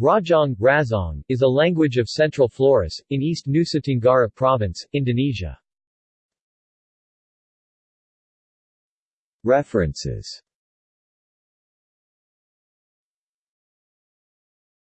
Rajang, Razong, is a language of Central Flores, in East Nusa Tenggara Province, Indonesia. References